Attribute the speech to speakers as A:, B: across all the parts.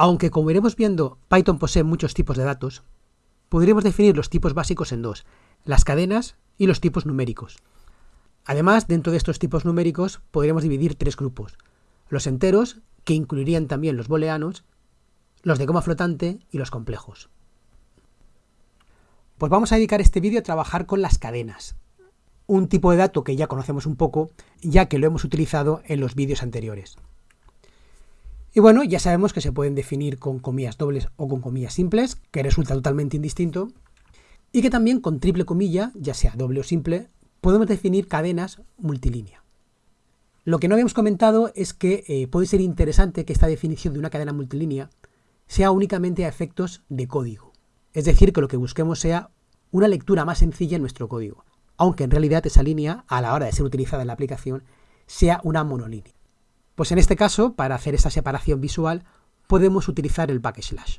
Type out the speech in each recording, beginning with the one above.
A: Aunque como iremos viendo, Python posee muchos tipos de datos, podríamos definir los tipos básicos en dos, las cadenas y los tipos numéricos. Además, dentro de estos tipos numéricos podríamos dividir tres grupos, los enteros, que incluirían también los booleanos, los de coma flotante y los complejos. Pues vamos a dedicar este vídeo a trabajar con las cadenas, un tipo de dato que ya conocemos un poco, ya que lo hemos utilizado en los vídeos anteriores. Y bueno, ya sabemos que se pueden definir con comillas dobles o con comillas simples, que resulta totalmente indistinto, y que también con triple comilla, ya sea doble o simple, podemos definir cadenas multilínea. Lo que no habíamos comentado es que eh, puede ser interesante que esta definición de una cadena multilínea sea únicamente a efectos de código. Es decir, que lo que busquemos sea una lectura más sencilla en nuestro código, aunque en realidad esa línea, a la hora de ser utilizada en la aplicación, sea una monolínea. Pues en este caso, para hacer esta separación visual, podemos utilizar el backslash.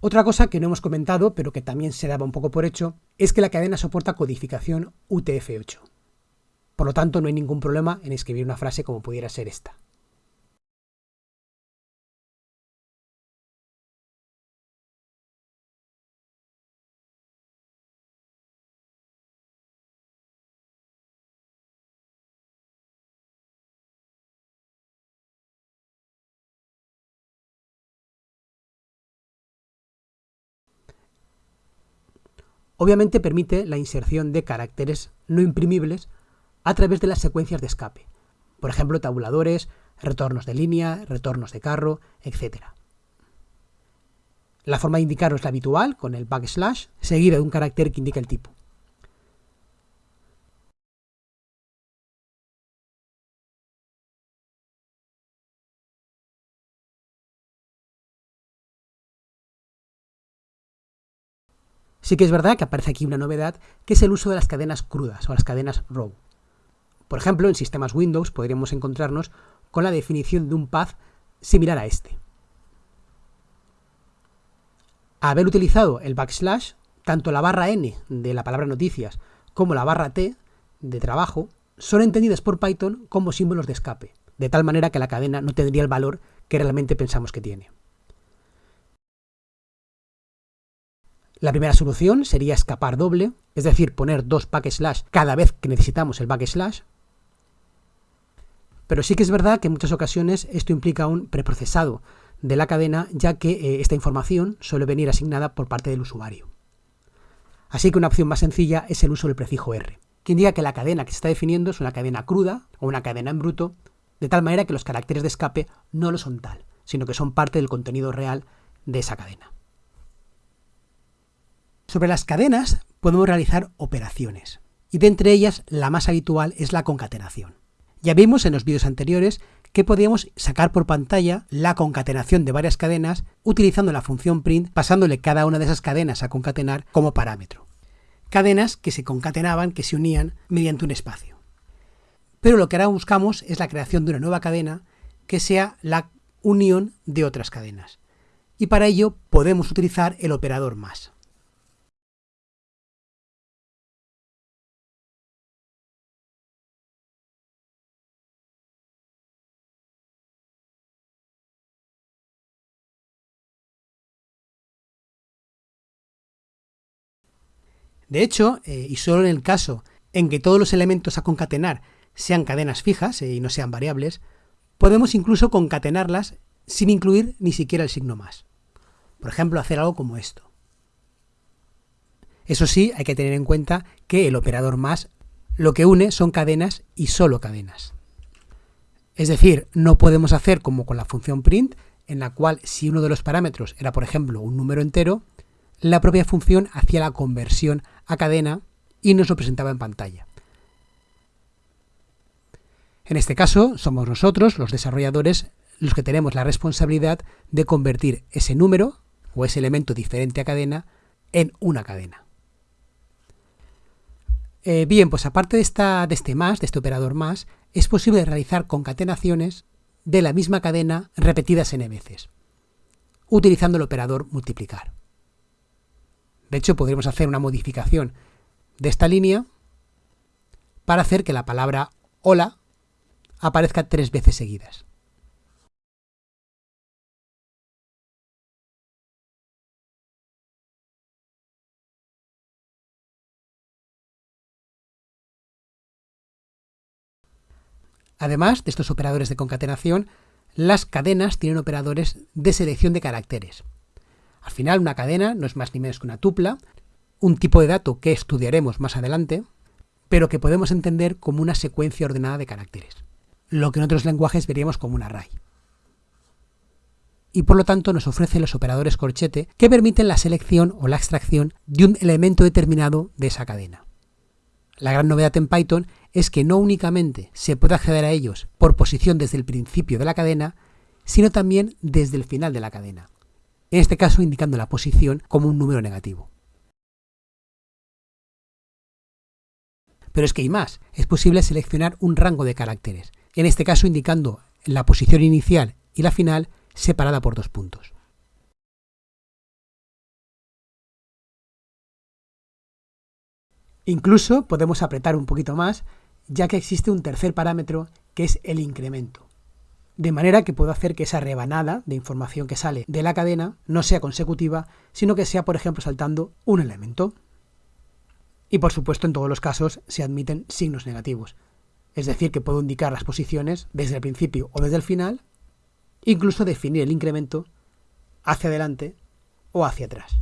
A: Otra cosa que no hemos comentado, pero que también se daba un poco por hecho, es que la cadena soporta codificación UTF-8. Por lo tanto, no hay ningún problema en escribir una frase como pudiera ser esta. Obviamente permite la inserción de caracteres no imprimibles a través de las secuencias de escape. Por ejemplo, tabuladores, retornos de línea, retornos de carro, etc. La forma de indicarlo es la habitual, con el backslash, seguida de un carácter que indica el tipo. Sí que es verdad que aparece aquí una novedad, que es el uso de las cadenas crudas o las cadenas row. Por ejemplo, en sistemas Windows podríamos encontrarnos con la definición de un path similar a este. Haber utilizado el backslash, tanto la barra n de la palabra noticias como la barra t de trabajo son entendidas por Python como símbolos de escape, de tal manera que la cadena no tendría el valor que realmente pensamos que tiene. La primera solución sería escapar doble, es decir, poner dos backslash cada vez que necesitamos el backslash. Pero sí que es verdad que en muchas ocasiones esto implica un preprocesado de la cadena, ya que eh, esta información suele venir asignada por parte del usuario. Así que una opción más sencilla es el uso del prefijo R, que indica que la cadena que se está definiendo es una cadena cruda o una cadena en bruto, de tal manera que los caracteres de escape no lo son tal, sino que son parte del contenido real de esa cadena. Sobre las cadenas podemos realizar operaciones, y de entre ellas la más habitual es la concatenación. Ya vimos en los vídeos anteriores que podíamos sacar por pantalla la concatenación de varias cadenas utilizando la función print pasándole cada una de esas cadenas a concatenar como parámetro. Cadenas que se concatenaban, que se unían mediante un espacio. Pero lo que ahora buscamos es la creación de una nueva cadena que sea la unión de otras cadenas. Y para ello podemos utilizar el operador más. De hecho, eh, y solo en el caso en que todos los elementos a concatenar sean cadenas fijas eh, y no sean variables, podemos incluso concatenarlas sin incluir ni siquiera el signo más. Por ejemplo, hacer algo como esto. Eso sí, hay que tener en cuenta que el operador más lo que une son cadenas y solo cadenas. Es decir, no podemos hacer como con la función print, en la cual si uno de los parámetros era, por ejemplo, un número entero, la propia función hacía la conversión a cadena y nos lo presentaba en pantalla. En este caso, somos nosotros, los desarrolladores, los que tenemos la responsabilidad de convertir ese número o ese elemento diferente a cadena en una cadena. Eh, bien, pues aparte de, esta, de este más, de este operador más, es posible realizar concatenaciones de la misma cadena repetidas n veces, utilizando el operador multiplicar. De hecho, podríamos hacer una modificación de esta línea para hacer que la palabra hola aparezca tres veces seguidas. Además de estos operadores de concatenación, las cadenas tienen operadores de selección de caracteres. Al final, una cadena no es más ni menos que una tupla, un tipo de dato que estudiaremos más adelante, pero que podemos entender como una secuencia ordenada de caracteres, lo que en otros lenguajes veríamos como un array. Y por lo tanto nos ofrece los operadores corchete que permiten la selección o la extracción de un elemento determinado de esa cadena. La gran novedad en Python es que no únicamente se puede acceder a ellos por posición desde el principio de la cadena, sino también desde el final de la cadena, en este caso indicando la posición como un número negativo. Pero es que hay más, es posible seleccionar un rango de caracteres, en este caso indicando la posición inicial y la final separada por dos puntos. Incluso podemos apretar un poquito más, ya que existe un tercer parámetro que es el incremento. De manera que puedo hacer que esa rebanada de información que sale de la cadena no sea consecutiva, sino que sea, por ejemplo, saltando un elemento. Y por supuesto, en todos los casos se admiten signos negativos. Es decir, que puedo indicar las posiciones desde el principio o desde el final, incluso definir el incremento hacia adelante o hacia atrás.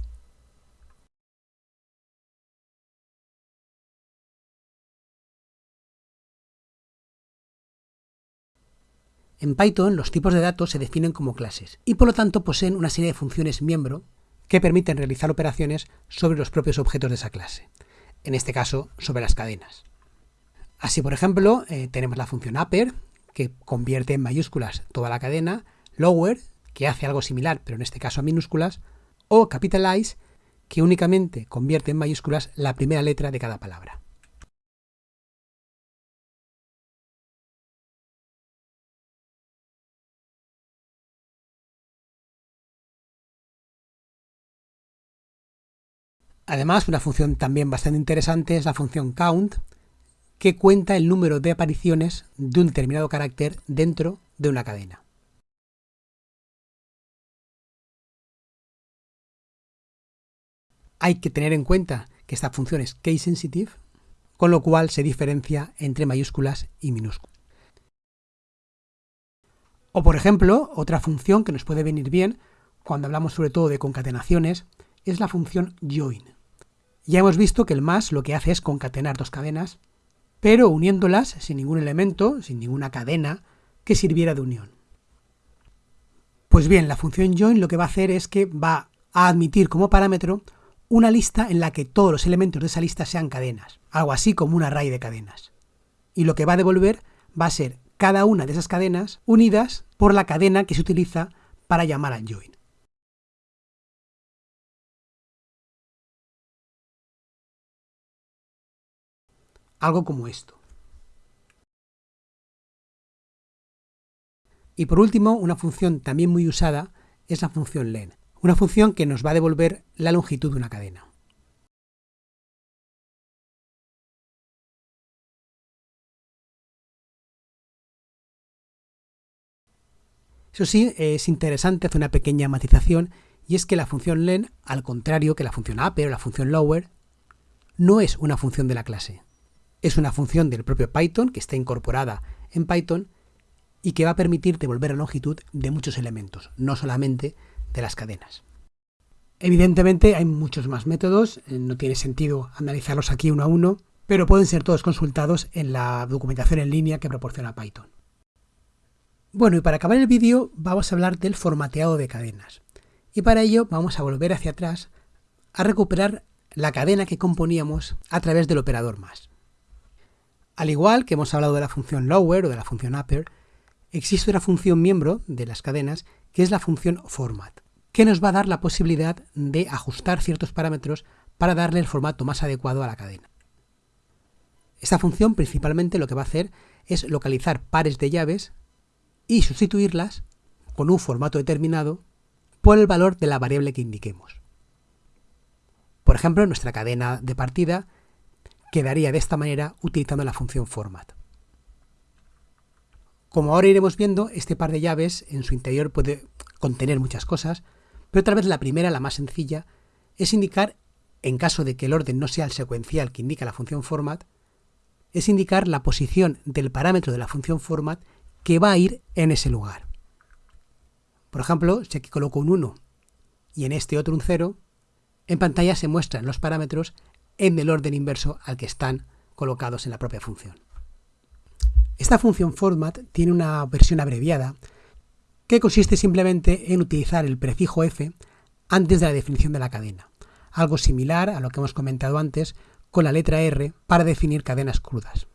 A: En Python los tipos de datos se definen como clases y por lo tanto poseen una serie de funciones miembro que permiten realizar operaciones sobre los propios objetos de esa clase, en este caso sobre las cadenas. Así por ejemplo eh, tenemos la función upper que convierte en mayúsculas toda la cadena, lower que hace algo similar pero en este caso a minúsculas o capitalize que únicamente convierte en mayúsculas la primera letra de cada palabra. Además, una función también bastante interesante es la función count, que cuenta el número de apariciones de un determinado carácter dentro de una cadena. Hay que tener en cuenta que esta función es case sensitive, con lo cual se diferencia entre mayúsculas y minúsculas. O por ejemplo, otra función que nos puede venir bien cuando hablamos sobre todo de concatenaciones es la función join. Ya hemos visto que el más lo que hace es concatenar dos cadenas, pero uniéndolas sin ningún elemento, sin ninguna cadena que sirviera de unión. Pues bien, la función join lo que va a hacer es que va a admitir como parámetro una lista en la que todos los elementos de esa lista sean cadenas, algo así como un array de cadenas. Y lo que va a devolver va a ser cada una de esas cadenas unidas por la cadena que se utiliza para llamar al join. Algo como esto. Y por último, una función también muy usada es la función len, una función que nos va a devolver la longitud de una cadena. Eso sí, es interesante hacer una pequeña matización y es que la función len, al contrario que la función upper o la función lower, no es una función de la clase es una función del propio Python que está incorporada en Python y que va a permitir devolver la longitud de muchos elementos, no solamente de las cadenas. Evidentemente hay muchos más métodos, eh, no tiene sentido analizarlos aquí uno a uno, pero pueden ser todos consultados en la documentación en línea que proporciona Python. Bueno, y para acabar el vídeo vamos a hablar del formateado de cadenas. Y para ello vamos a volver hacia atrás a recuperar la cadena que componíamos a través del operador más. Al igual que hemos hablado de la función lower o de la función upper, existe una función miembro de las cadenas que es la función format, que nos va a dar la posibilidad de ajustar ciertos parámetros para darle el formato más adecuado a la cadena. Esta función principalmente lo que va a hacer es localizar pares de llaves y sustituirlas con un formato determinado por el valor de la variable que indiquemos. Por ejemplo, nuestra cadena de partida quedaría de esta manera utilizando la función format. Como ahora iremos viendo, este par de llaves en su interior puede contener muchas cosas, pero otra vez la primera, la más sencilla, es indicar, en caso de que el orden no sea el secuencial que indica la función format, es indicar la posición del parámetro de la función format que va a ir en ese lugar. Por ejemplo, si aquí coloco un 1 y en este otro un 0, en pantalla se muestran los parámetros en el orden inverso al que están colocados en la propia función. Esta función format tiene una versión abreviada que consiste simplemente en utilizar el prefijo f antes de la definición de la cadena, algo similar a lo que hemos comentado antes con la letra r para definir cadenas crudas.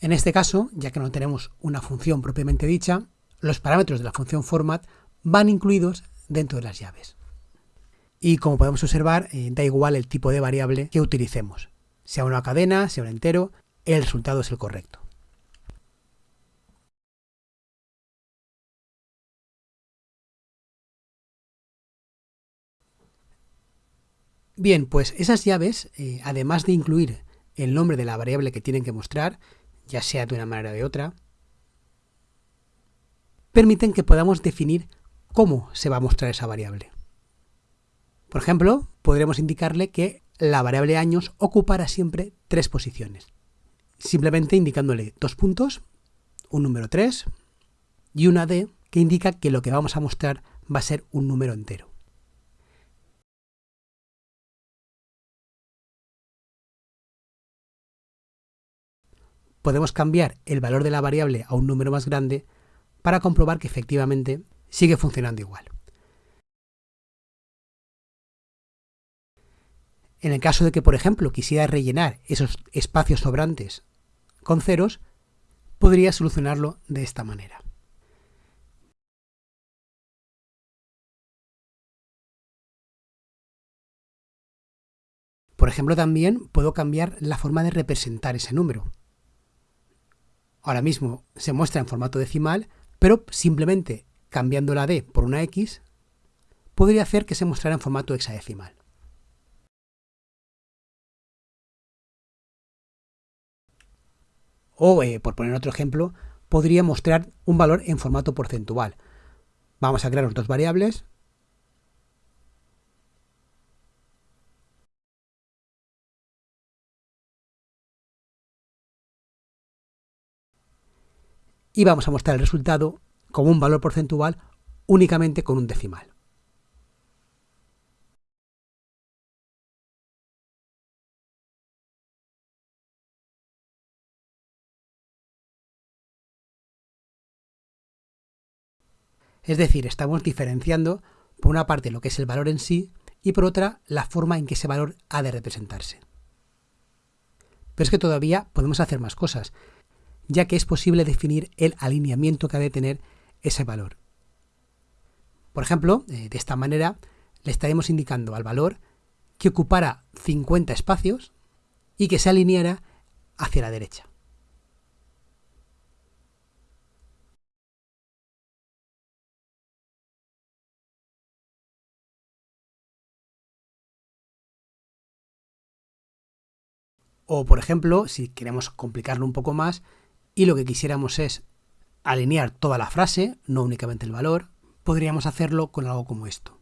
A: En este caso, ya que no tenemos una función propiamente dicha, los parámetros de la función format van incluidos dentro de las llaves. Y como podemos observar, eh, da igual el tipo de variable que utilicemos. Sea una cadena, sea un entero, el resultado es el correcto. Bien, pues esas llaves, eh, además de incluir el nombre de la variable que tienen que mostrar, ya sea de una manera o de otra, permiten que podamos definir cómo se va a mostrar esa variable. Por ejemplo, podremos indicarle que la variable años ocupará siempre tres posiciones, simplemente indicándole dos puntos, un número 3 y una D que indica que lo que vamos a mostrar va a ser un número entero. podemos cambiar el valor de la variable a un número más grande para comprobar que efectivamente sigue funcionando igual. En el caso de que, por ejemplo, quisiera rellenar esos espacios sobrantes con ceros, podría solucionarlo de esta manera. Por ejemplo, también puedo cambiar la forma de representar ese número. Ahora mismo se muestra en formato decimal, pero simplemente cambiando la D por una X, podría hacer que se mostrara en formato hexadecimal. O, eh, por poner otro ejemplo, podría mostrar un valor en formato porcentual. Vamos a crear dos variables, y vamos a mostrar el resultado como un valor porcentual únicamente con un decimal. Es decir, estamos diferenciando por una parte lo que es el valor en sí y por otra la forma en que ese valor ha de representarse. Pero es que todavía podemos hacer más cosas ya que es posible definir el alineamiento que ha de tener ese valor. Por ejemplo, eh, de esta manera le estaremos indicando al valor que ocupara 50 espacios y que se alineara hacia la derecha. O, por ejemplo, si queremos complicarlo un poco más, y lo que quisiéramos es alinear toda la frase, no únicamente el valor, podríamos hacerlo con algo como esto.